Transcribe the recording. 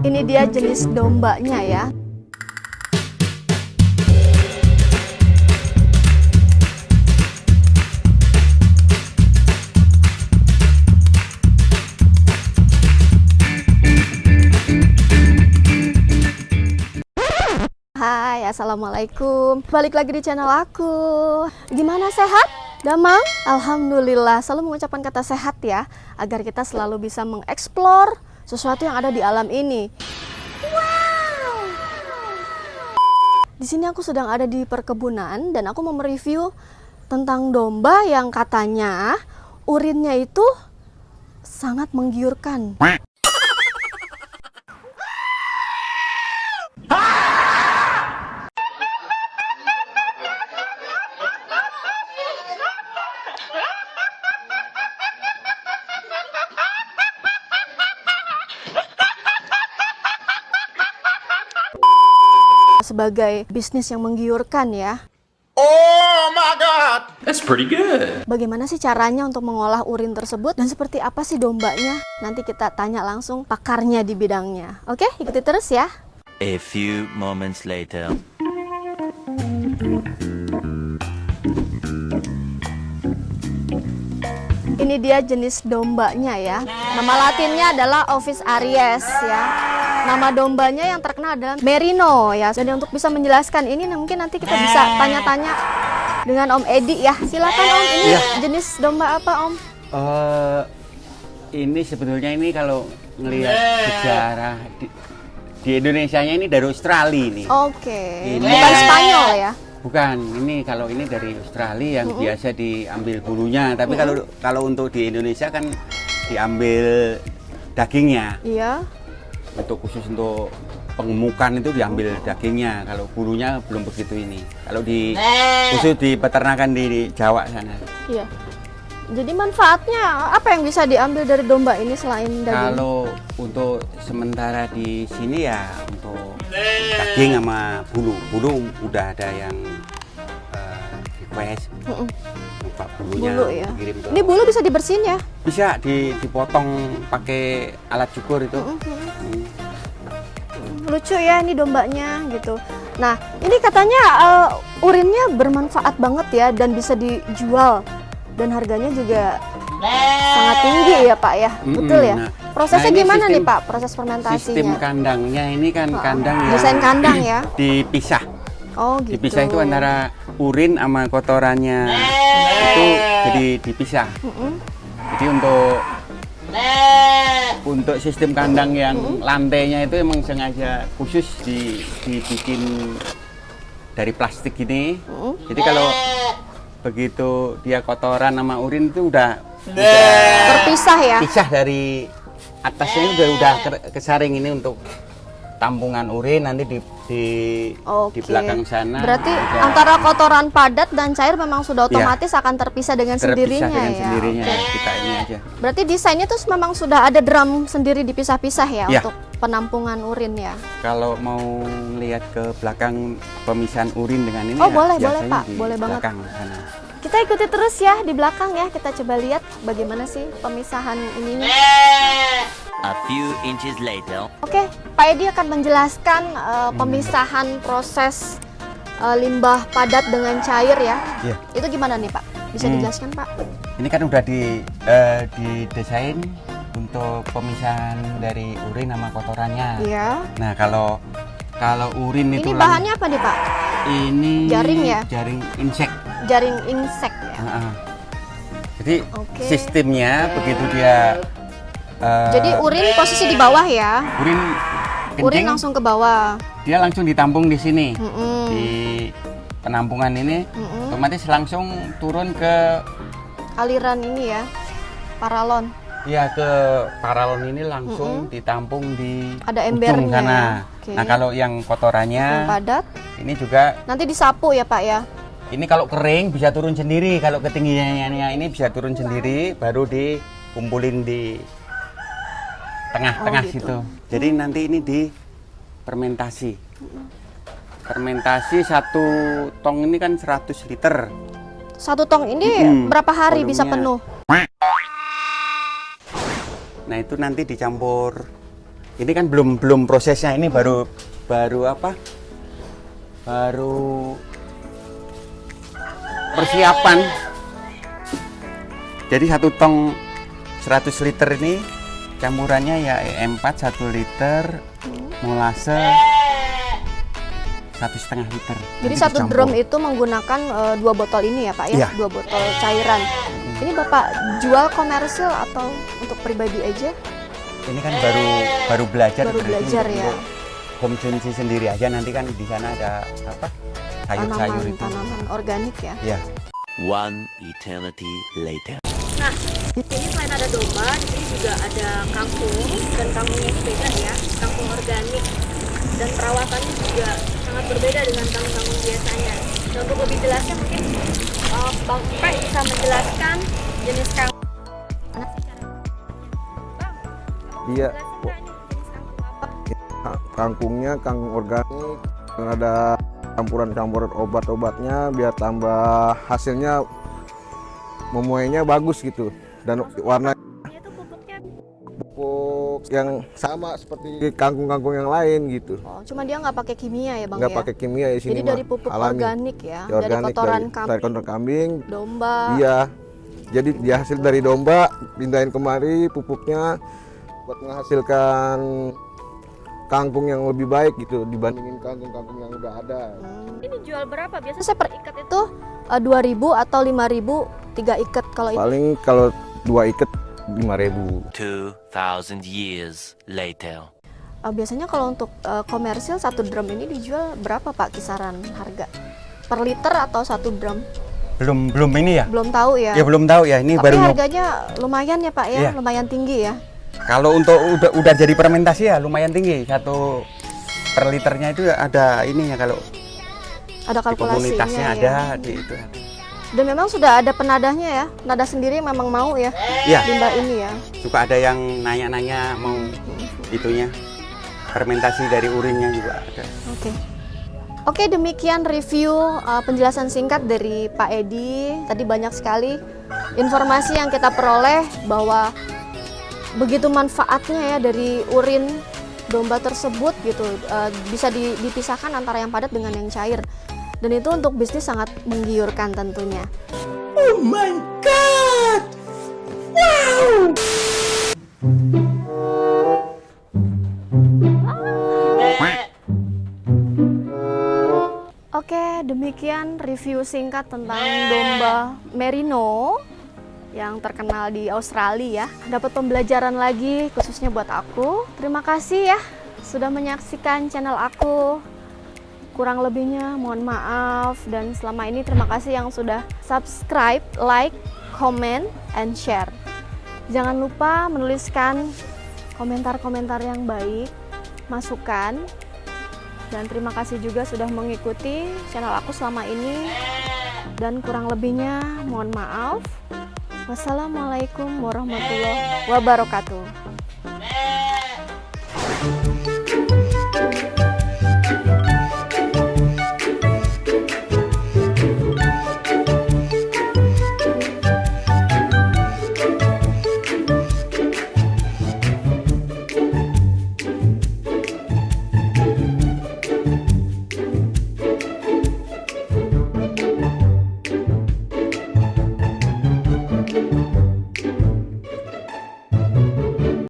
Ini dia jenis dombanya ya. Assalamualaikum. Balik lagi di channel aku. Gimana sehat? Damang? Alhamdulillah. Selalu mengucapkan kata sehat ya Agar kita selalu bisa mengeksplor Sesuatu yang ada di alam ini. Wow! Di sini aku sedang ada di perkebunan Dan aku mau mereview Tentang domba yang katanya Urinnya itu Sangat menggiurkan sebagai bisnis yang menggiurkan ya. Oh my god! That's pretty good. Bagaimana sih caranya untuk mengolah urin tersebut dan seperti apa sih dombanya? Nanti kita tanya langsung pakarnya di bidangnya. Oke, ikuti terus ya. A few moments later. Ini dia jenis dombanya ya. Nama latinnya adalah Ovis aries ya. Nama dombanya yang terkenal adalah Merino ya. Jadi untuk bisa menjelaskan ini mungkin nanti kita bisa tanya-tanya dengan Om Edi ya. Silakan Om, ini Iya. jenis domba apa Om? Eh, ini sebetulnya ini kalau ngelihat sejarah di, di Indonesia-nya ini dari Australia ini. Oke, Ini- bukan Spanyol ya. Bukan, ini kalau ini dari Australia yang biasa diambil bulunya, tapi kalau kalau untuk di Indonesia kan diambil dagingnya. Iya. Untuk khusus untuk pengemukan itu diambil dagingnya. Kalau bulunya belum begitu ini. Kalau di khusus di peternakan di, di Jawa sana. Iya. Jadi manfaatnya apa yang bisa diambil dari domba ini selain daging? Kalau untuk sementara di sini ya untuk daging sama bulu. Bulu udah ada yang eh, request Mm-mm. lupa bulunya Bulu ya. dikirim ke- Ini bulu bisa dibersihin ya? bisa di- dipotong pakai alat cukur itu. Hmm. Lucu ya ini dombanya gitu. Nah, ini katanya eh, urinnya bermanfaat banget ya dan bisa dijual dan harganya juga sangat tinggi ya Pak ya. Mm-mm. Betul ya? Nah, Prosesnya nah gimana nih sistem- Pak? Proses Sistem fermentasinya? kandangnya ini kan Oh, kandang yang desain kandang ya? dipisah. Oh gitu. Dipisah itu antara urin sama kotorannya itu jadi dipisah. Mm-mm. Jadi untuk untuk sistem kandang yang lantainya itu emang sengaja khusus di, dibikin dari plastik ini. Mm-mm. Jadi kalau begitu dia kotoran sama urin itu udah Terpisah ya? pisah dari atasnya udah udah ke- kesaring ini untuk tampungan urin nanti di di, Oke. di belakang sana. Berarti udah antara kotoran padat dan cair memang sudah Iya. otomatis akan terpisah dengan terpisah sendirinya dengan ya. sendirinya Oke. kita ini aja. Berarti desainnya tuh memang sudah ada drum sendiri dipisah-pisah ya Iya. untuk penampungan urin ya. Kalau mau lihat ke belakang pemisahan urin dengan ini Oh, ya boleh, boleh, Pak. Boleh banget. belakang sana. Kita ikuti terus ya di belakang ya. Kita coba lihat bagaimana sih pemisahan ininya. A few inches later. Oke, Pak Edi akan menjelaskan eh, pemisahan proses eh, limbah padat dengan cair ya. Iya. Itu gimana nih Pak? Bisa Hmm. dijelaskan Pak? Ini kan udah di eh, didesain untuk pemisahan dari urin sama kotorannya. Iya. Nah, kalau kalau urin Ini itu lang- bahannya apa nih Pak? ini Jaring ya? Jaring insek. Jaring insek ya. Heeh. Jadi Oke. sistemnya begitu dia eh, Jadi urin posisi di bawah ya. urin Urin kencing, langsung ke bawah. dia langsung ditampung di sini Mm-mm. di penampungan ini Mm-mm. otomatis langsung turun ke Aliran ini ya. Paralon. ya ke paralon ini langsung ditampung di Ada ujung embernya sana. ya. Oke. Nah kalau yang Yang kotorannya padat. ini juga Nanti disapu ya Pak ya. ini kalau kering bisa turun sendiri kalau ketinggiannya ini bisa turun sendiri baru dikumpulin di tengah-tengah Oh, gitu. situ. Jadi nanti ini di fermentasi. Fermentasi satu tong ini kan 100 liter. Satu tong ini Mm-mm. berapa hari bisa Volumenya. penuh? Nah itu nanti dicampur. Ini kan belum belum prosesnya. Ini baru baru apa? Baru persiapan. Jadi satu tong 100 liter ini campurannya ya E4 1 liter, molase satu setengah liter. Jadi Nanti satu dicampur. drum itu menggunakan eh, dua botol ini ya Pak ya, Iya. dua botol cairan. Ini Bapak jual komersil atau untuk pribadi aja? Ini kan baru baru belajar. Baru belajar ya. Konsumsi sendiri aja nanti kan di sana ada apa? Sayur-sayur Tanaman itu. tanaman organik ya. Ya. One eternity later. Nah, di sini selain ada domba, di sini juga ada kangkung dan kangkungnya itu beda ya, kangkung organik dan perawatannya juga sangat berbeda dengan kangkung-kangkung biasanya. Dan untuk lebih jelasnya mungkin uh, Bang Pe bisa menjelaskan jenis kangkung. Iya, kangkungnya kangkung organik yang ada campuran-campuran obat-obatnya biar tambah hasilnya memuainya bagus gitu dan warna pupuk yang sama seperti kangkung-kangkung yang lain gitu Oh, cuma dia nggak pakai kimia ya Bang nggak ya? pakai kimia di sini Jadi dari pupuk alami. organik ya, Ya, dari organik kotoran dari, kambing, dari kotoran kambing domba. iya jadi dia hasil dari domba pindahin kemari pupuknya buat menghasilkan kangkung yang lebih baik gitu dibandingin kangkung-kangkung yang udah ada Hmm, Ini jual berapa? Biasanya saya per ikat itu eh, 2000 atau 5000 tiga ikat kalau ini. paling kalau dua ikat 5000 Two thousand years later. Eh, biasanya kalau untuk eh, komersil satu drum ini dijual berapa Pak kisaran harga? Per liter atau satu drum? Belum belum ini ya? Belum tahu ya. Ya belum tahu ya. Ini Tapi baru harganya lumayan ya Pak ya, Iya. lumayan tinggi ya. Kalau untuk udah udah jadi fermentasi ya lumayan tinggi. Satu per liternya itu ada ini ya kalau Ada di kalkulasinya komunitasnya ya. ada di itu. Dan memang sudah ada penadahnya ya. Nada sendiri memang mau ya Iya, limbah ini ya. suka ada yang nanya-nanya mau itunya fermentasi dari urinnya juga ada. Oke. Oke, demikian review uh, penjelasan singkat dari Pak Edi. Tadi banyak sekali informasi yang kita peroleh bahwa begitu manfaatnya ya dari urin domba tersebut gitu uh, bisa di- dipisahkan antara yang padat dengan yang cair. Dan itu untuk bisnis sangat menggiurkan tentunya. Oke, demikian review singkat tentang domba merino yang terkenal di Australia ya. Dapat pembelajaran lagi khususnya buat aku. Terima kasih ya sudah menyaksikan channel aku. Kurang lebihnya mohon maaf dan selama ini terima kasih yang sudah subscribe, like, comment, and share. Jangan lupa menuliskan komentar-komentar yang baik, masukan, dan terima kasih juga sudah mengikuti channel aku selama ini. Dan kurang lebihnya mohon maaf. Wassalamualaikum warahmatullahi wabarakatuh.